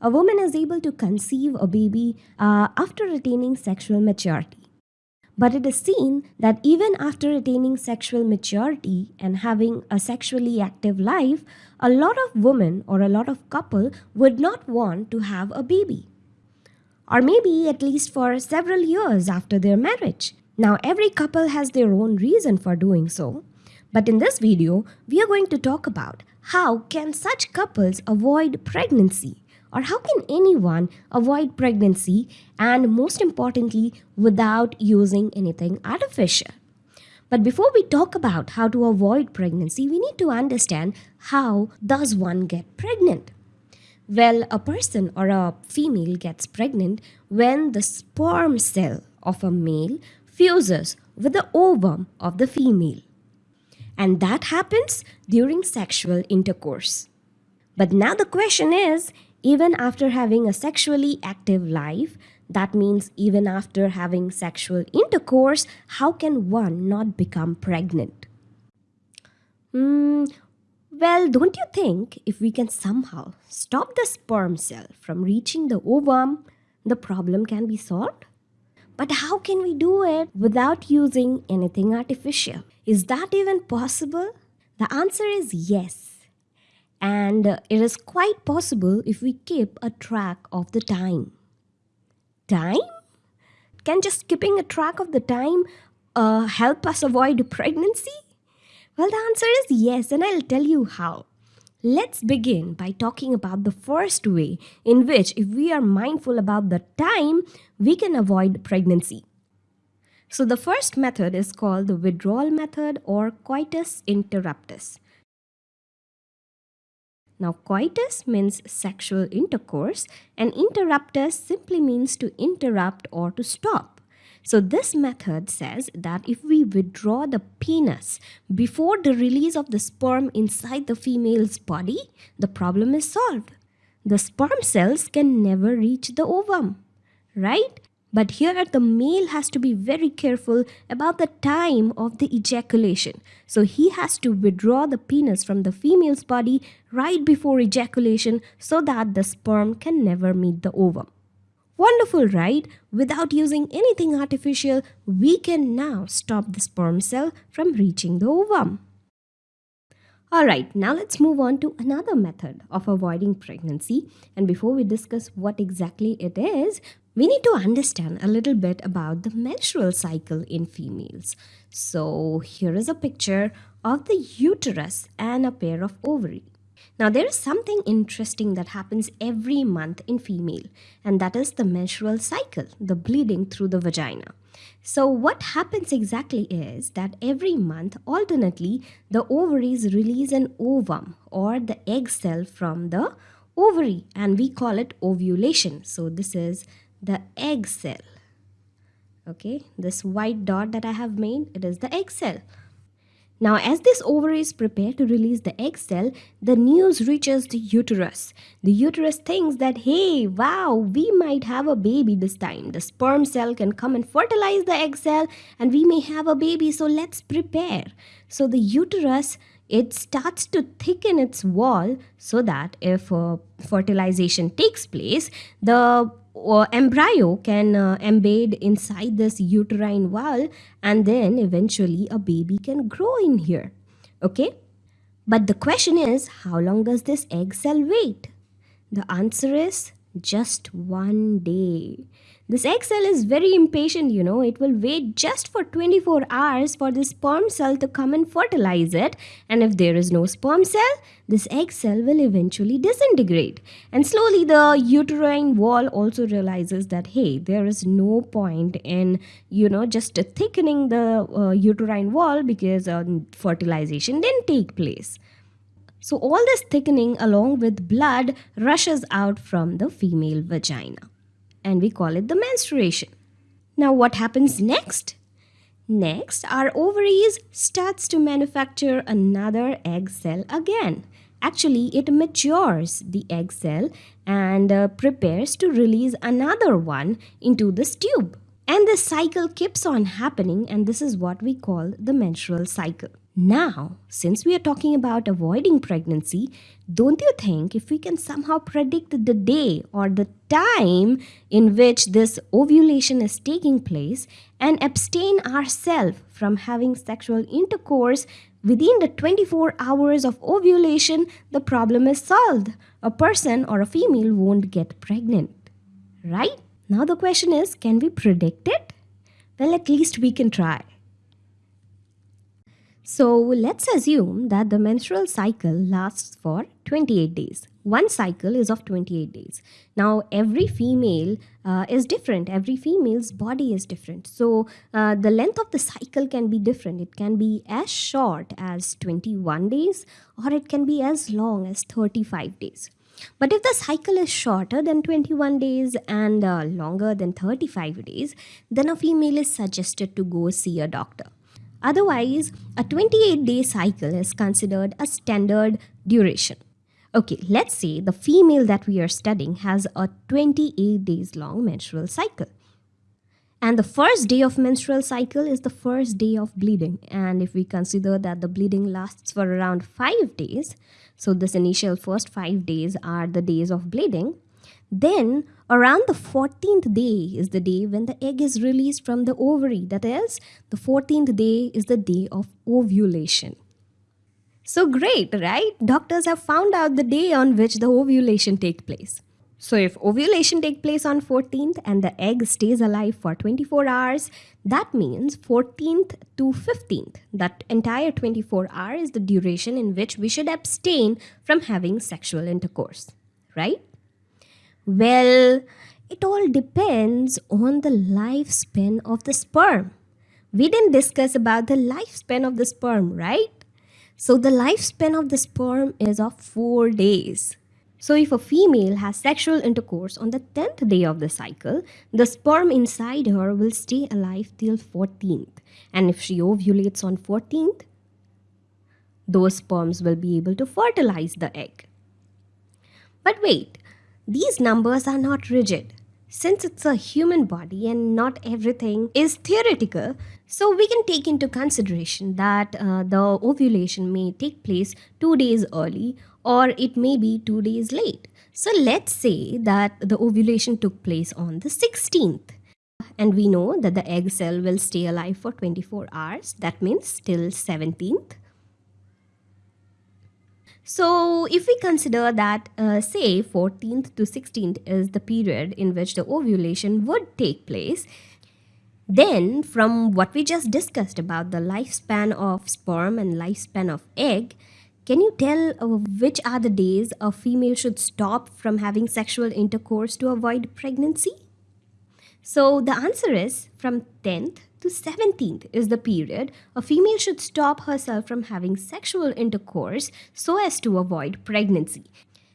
a woman is able to conceive a baby uh, after attaining sexual maturity. But it is seen that even after attaining sexual maturity and having a sexually active life, a lot of women or a lot of couple would not want to have a baby. Or maybe at least for several years after their marriage. Now, every couple has their own reason for doing so. But in this video, we are going to talk about how can such couples avoid pregnancy or how can anyone avoid pregnancy and most importantly without using anything artificial. But before we talk about how to avoid pregnancy, we need to understand how does one get pregnant. Well, a person or a female gets pregnant when the sperm cell of a male fuses with the ovum of the female. And that happens during sexual intercourse. But now the question is even after having a sexually active life, that means even after having sexual intercourse, how can one not become pregnant? Hmm, well, don't you think if we can somehow stop the sperm cell from reaching the ovum, the problem can be solved? But how can we do it without using anything artificial? Is that even possible? The answer is yes. And it is quite possible if we keep a track of the time. Time? Can just keeping a track of the time uh, help us avoid pregnancy? Well, the answer is yes, and I'll tell you how. Let's begin by talking about the first way in which, if we are mindful about the time, we can avoid pregnancy. So, the first method is called the withdrawal method or coitus interruptus. Now, coitus means sexual intercourse, and interruptus simply means to interrupt or to stop. So this method says that if we withdraw the penis before the release of the sperm inside the female's body, the problem is solved. The sperm cells can never reach the ovum, right? But here the male has to be very careful about the time of the ejaculation. So he has to withdraw the penis from the female's body right before ejaculation so that the sperm can never meet the ovum. Wonderful, right? Without using anything artificial, we can now stop the sperm cell from reaching the ovum. Alright, now let's move on to another method of avoiding pregnancy. And before we discuss what exactly it is, we need to understand a little bit about the menstrual cycle in females. So here is a picture of the uterus and a pair of ovaries. Now, there is something interesting that happens every month in female, and that is the menstrual cycle, the bleeding through the vagina. So, what happens exactly is that every month, alternately, the ovaries release an ovum or the egg cell from the ovary, and we call it ovulation. So, this is the egg cell. Okay, this white dot that I have made, it is the egg cell. Now, as this ovaries prepare to release the egg cell, the news reaches the uterus. The uterus thinks that, hey, wow, we might have a baby this time. The sperm cell can come and fertilize the egg cell, and we may have a baby, so let's prepare. So, the uterus it starts to thicken its wall so that if uh, fertilization takes place, the uh, embryo can uh, embed inside this uterine wall and then eventually a baby can grow in here. Okay? But the question is how long does this egg cell wait? The answer is just one day this egg cell is very impatient, you know. It will wait just for 24 hours for the sperm cell to come and fertilize it. And if there is no sperm cell, this egg cell will eventually disintegrate. And slowly the uterine wall also realizes that, hey, there is no point in, you know, just thickening the uh, uterine wall because uh, fertilization didn't take place. So all this thickening along with blood rushes out from the female vagina and we call it the menstruation. Now what happens next? Next, our ovaries starts to manufacture another egg cell again. Actually, it matures the egg cell and uh, prepares to release another one into this tube. And the cycle keeps on happening and this is what we call the menstrual cycle. Now, since we are talking about avoiding pregnancy, don't you think if we can somehow predict the day or the time in which this ovulation is taking place and abstain ourselves from having sexual intercourse within the 24 hours of ovulation, the problem is solved. A person or a female won't get pregnant. Right? Now the question is can we predict it? Well, at least we can try. So let's assume that the menstrual cycle lasts for 28 days. One cycle is of 28 days. Now, every female uh, is different. Every female's body is different. So, uh, the length of the cycle can be different. It can be as short as 21 days or it can be as long as 35 days. But if the cycle is shorter than 21 days and uh, longer than 35 days, then a female is suggested to go see a doctor. Otherwise, a 28 day cycle is considered a standard duration. Okay, let's say the female that we are studying has a 28 days long menstrual cycle. And the first day of menstrual cycle is the first day of bleeding. And if we consider that the bleeding lasts for around 5 days, so this initial first 5 days are the days of bleeding, then, around the 14th day is the day when the egg is released from the ovary. That is, the 14th day is the day of ovulation. So great, right? Doctors have found out the day on which the ovulation takes place. So if ovulation takes place on 14th and the egg stays alive for 24 hours, that means 14th to 15th. That entire 24 hours is the duration in which we should abstain from having sexual intercourse, right? Well, it all depends on the lifespan of the sperm. We didn't discuss about the lifespan of the sperm, right? So the lifespan of the sperm is of 4 days. So if a female has sexual intercourse on the 10th day of the cycle, the sperm inside her will stay alive till 14th. And if she ovulates on 14th, those sperms will be able to fertilize the egg. But wait, these numbers are not rigid. Since it's a human body and not everything is theoretical, so we can take into consideration that uh, the ovulation may take place two days early or it may be two days late. So let's say that the ovulation took place on the 16th. And we know that the egg cell will stay alive for 24 hours. That means till 17th. So, if we consider that, uh, say, 14th to 16th is the period in which the ovulation would take place, then from what we just discussed about the lifespan of sperm and lifespan of egg, can you tell uh, which are the days a female should stop from having sexual intercourse to avoid pregnancy? So the answer is from 10th to 17th is the period a female should stop herself from having sexual intercourse so as to avoid pregnancy.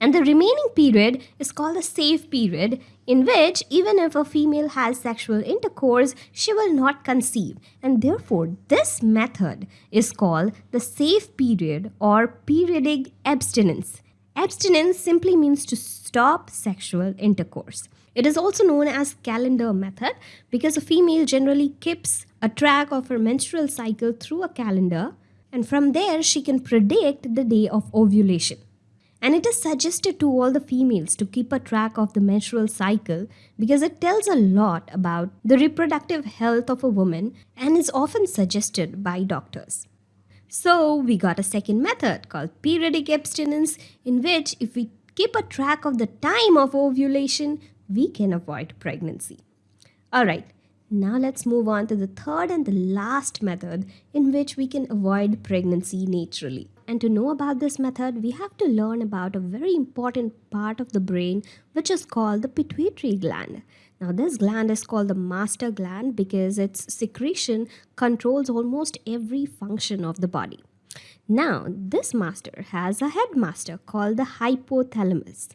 And the remaining period is called the safe period, in which, even if a female has sexual intercourse, she will not conceive. And therefore, this method is called the safe period or periodic abstinence. Abstinence simply means to stop sexual intercourse. It is also known as calendar method because a female generally keeps a track of her menstrual cycle through a calendar and from there she can predict the day of ovulation. And it is suggested to all the females to keep a track of the menstrual cycle because it tells a lot about the reproductive health of a woman and is often suggested by doctors. So, we got a second method called periodic abstinence, in which if we keep a track of the time of ovulation, we can avoid pregnancy. Alright, now let's move on to the third and the last method in which we can avoid pregnancy naturally. And to know about this method, we have to learn about a very important part of the brain which is called the pituitary gland. Now, this gland is called the master gland because its secretion controls almost every function of the body. Now, this master has a headmaster called the hypothalamus.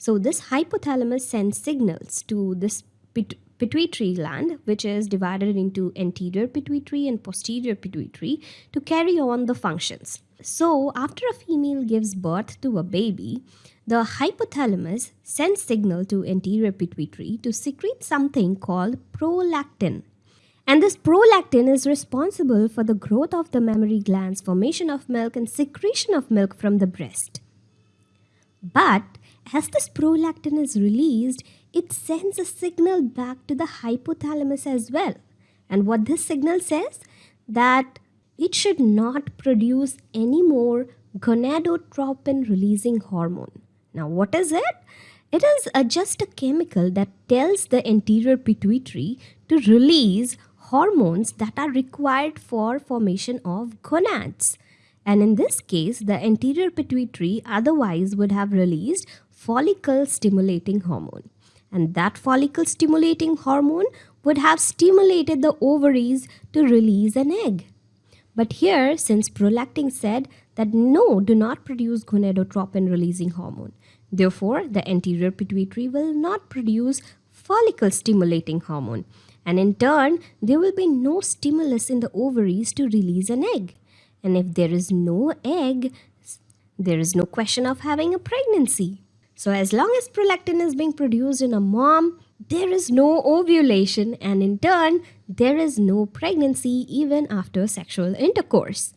So this hypothalamus sends signals to this pit pituitary gland, which is divided into anterior pituitary and posterior pituitary to carry on the functions. So after a female gives birth to a baby, the hypothalamus sends signal to anterior pituitary to secrete something called prolactin. And this prolactin is responsible for the growth of the mammary glands, formation of milk, and secretion of milk from the breast. But as this prolactin is released, it sends a signal back to the hypothalamus as well. And what this signal says? That it should not produce any more gonadotropin releasing hormone. Now, what is it? It is a, just a chemical that tells the anterior pituitary to release hormones that are required for formation of gonads. And in this case, the anterior pituitary otherwise would have released follicle stimulating hormone. And that follicle stimulating hormone would have stimulated the ovaries to release an egg. But here, since prolactin said that no, do not produce gonadotropin releasing hormone. Therefore, the anterior pituitary will not produce follicle stimulating hormone and in turn there will be no stimulus in the ovaries to release an egg. And if there is no egg, there is no question of having a pregnancy. So as long as prolactin is being produced in a mom, there is no ovulation and in turn, there is no pregnancy even after sexual intercourse.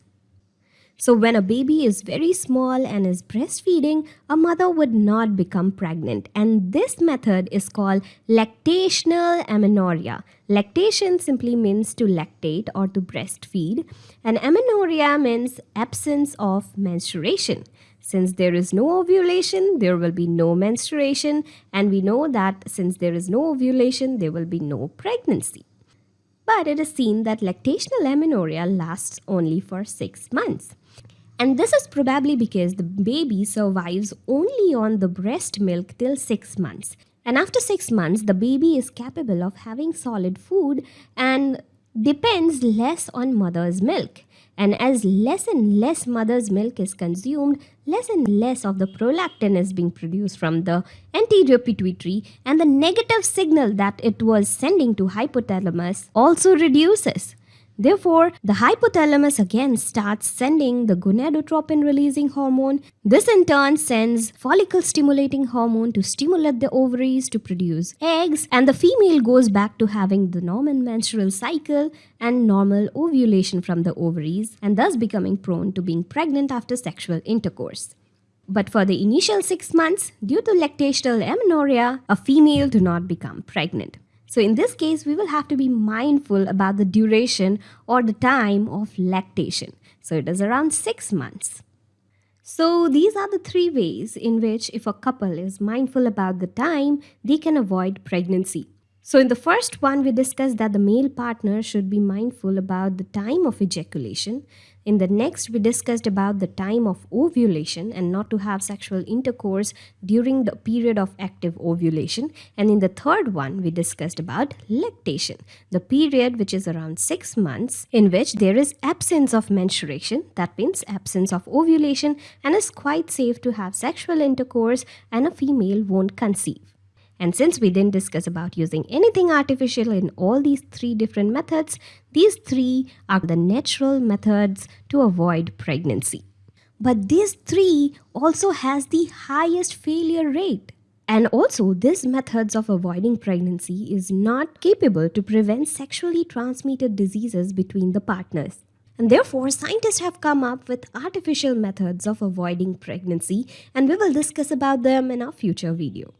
So when a baby is very small and is breastfeeding, a mother would not become pregnant. And this method is called lactational amenorrhea. Lactation simply means to lactate or to breastfeed. And amenorrhea means absence of menstruation. Since there is no ovulation, there will be no menstruation. And we know that since there is no ovulation, there will be no pregnancy. But it is seen that lactational amenorrhea lasts only for six months. And this is probably because the baby survives only on the breast milk till 6 months. And after 6 months, the baby is capable of having solid food and depends less on mother's milk. And as less and less mother's milk is consumed, less and less of the prolactin is being produced from the anterior pituitary and the negative signal that it was sending to hypothalamus also reduces. Therefore, the hypothalamus again starts sending the gonadotropin releasing hormone. This in turn sends follicle stimulating hormone to stimulate the ovaries to produce eggs and the female goes back to having the normal menstrual cycle and normal ovulation from the ovaries and thus becoming prone to being pregnant after sexual intercourse. But for the initial 6 months, due to lactational amenorrhea, a female do not become pregnant. So in this case, we will have to be mindful about the duration or the time of lactation. So it is around six months. So these are the three ways in which if a couple is mindful about the time, they can avoid pregnancy. So in the first one, we discussed that the male partner should be mindful about the time of ejaculation. In the next, we discussed about the time of ovulation and not to have sexual intercourse during the period of active ovulation. And in the third one, we discussed about lactation, the period which is around six months in which there is absence of menstruation, that means absence of ovulation, and is quite safe to have sexual intercourse and a female won't conceive. And since we didn't discuss about using anything artificial in all these three different methods, these three are the natural methods to avoid pregnancy. But these three also has the highest failure rate. And also, these methods of avoiding pregnancy is not capable to prevent sexually transmitted diseases between the partners. And therefore, scientists have come up with artificial methods of avoiding pregnancy and we will discuss about them in our future video.